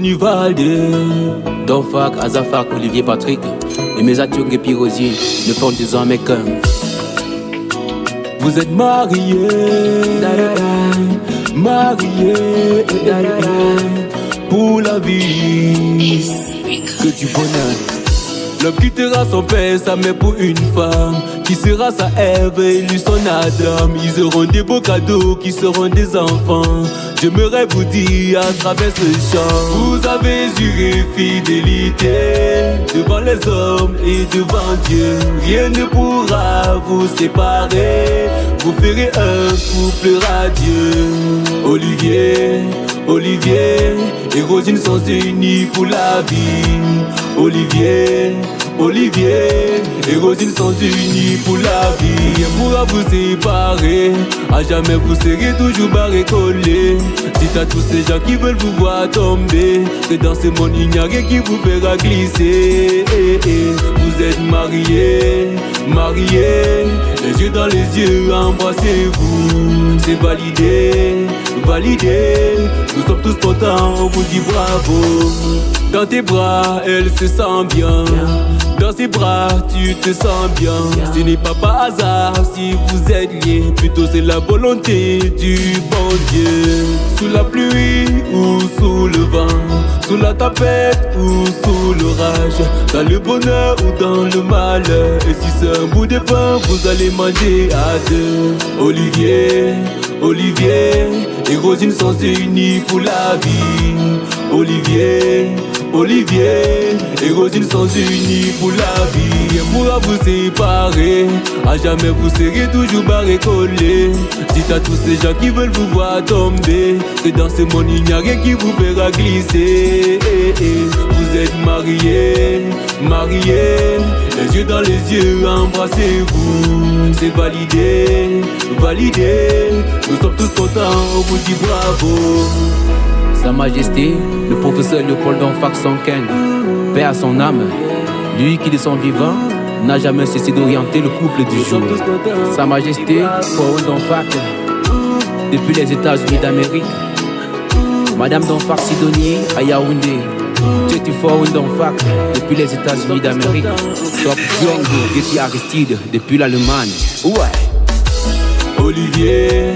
Tony Valdé, Donfak, Azafak, Olivier Patrick et mes Atyong et Pirosier ne font désormais qu'un. Vous êtes mariés, mariés pour la vie, que du bonheur. L'homme quittera son père, sa mère pour une femme Qui sera sa Ève et lui son Adam? Ils auront des beaux cadeaux qui seront des enfants. J'aimerais vous dire à travers ce chant. Vous avez juré fidélité Devant les hommes et devant Dieu. Rien ne pourra vous séparer. Vous ferez un couple radieux. Olivier, Olivier et Rosine sont unis pour la vie. Olivier, Olivier et Rosine sont unis pour la vie. Pourra vous séparer, à jamais vous serez toujours barré collé. Dites à tous ces gens qui veulent vous voir tomber, que dans ce monde il n'y a rien qui vous fera glisser. Vous êtes mariés, mariés, les yeux dans les yeux, embrassez-vous. C'est validé, validé, nous sommes tous contents, on vous dit bravo. Dans tes bras, elle se sent bien. Dans ses bras, tu te sens bien. Ce n'est pas par hasard si vous êtes liés. Plutôt c'est la volonté du bon Dieu. Sous la pluie ou sous le vent. Sous la tempête ou sous l'orage. Dans le bonheur ou dans le malheur. Et si c'est un bout de pain, vous allez manger à deux. Olivier, Olivier et Rosine sont unis pour la vie. Olivier, Olivier et Rosine sont unis pour la vie. Elle pourra vous séparer, à jamais vous serez toujours barré collé. Dites à tous ces gens qui veulent vous voir tomber, que dans ce monde il n'y a rien qui vous fera glisser. Vous êtes mariés, mariés, les yeux dans les yeux, embrassez-vous. C'est validé, validé, nous sommes tous contents, on vous dit bravo. Sa Majesté, le professeur Léopold Donfac Sonken, paix à son âme, lui qui de son vivant n'a jamais cessé d'orienter le couple du jour. Sa Majesté, Paul Donfac, depuis les États-Unis d'Amérique, Madame Donfac Sidonie à Yaoundé, Jetty Forum Donfac, depuis les États-Unis d'Amérique, Top Django, Getty Aristide, depuis l'Allemagne. Ouais. Olivier,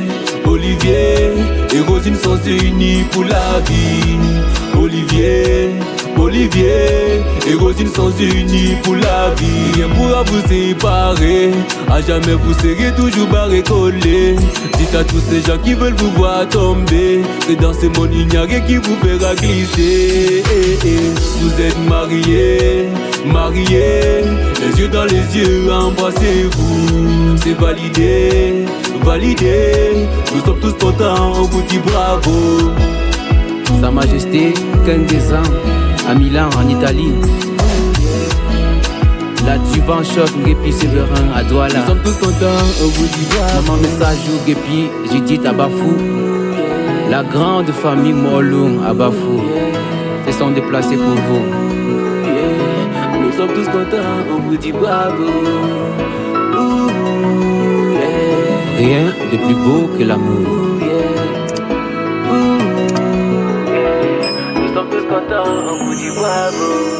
Olivier et Rosine sont unis pour la vie. Olivier, Olivier et Rosine sont unis pour la vie. Rien pourra vous séparer, à jamais vous serez toujours barré collé. Dites à tous ces gens qui veulent vous voir tomber, que dans ce monde qui vous fera glisser. Vous êtes mariés, mariés, les yeux dans les yeux, embrassez-vous. C'est validé, validé, nous sommes tous contents, on vous dit bravo. Sa Majesté Kendezan à Milan en Italie. L'adjuvant choc Gépi Séverin à Douala. Nous sommes tous contents, on vous dit bravo. Maman Messajou Gépi Judith à Bafou. La grande famille Morlung à Bafou. Se sont déplacés pour vous. Nous sommes tous contents, on vous dit bravo. Rien de plus beau que l'amour. Nous sommes tous contents, on vous dit bravo.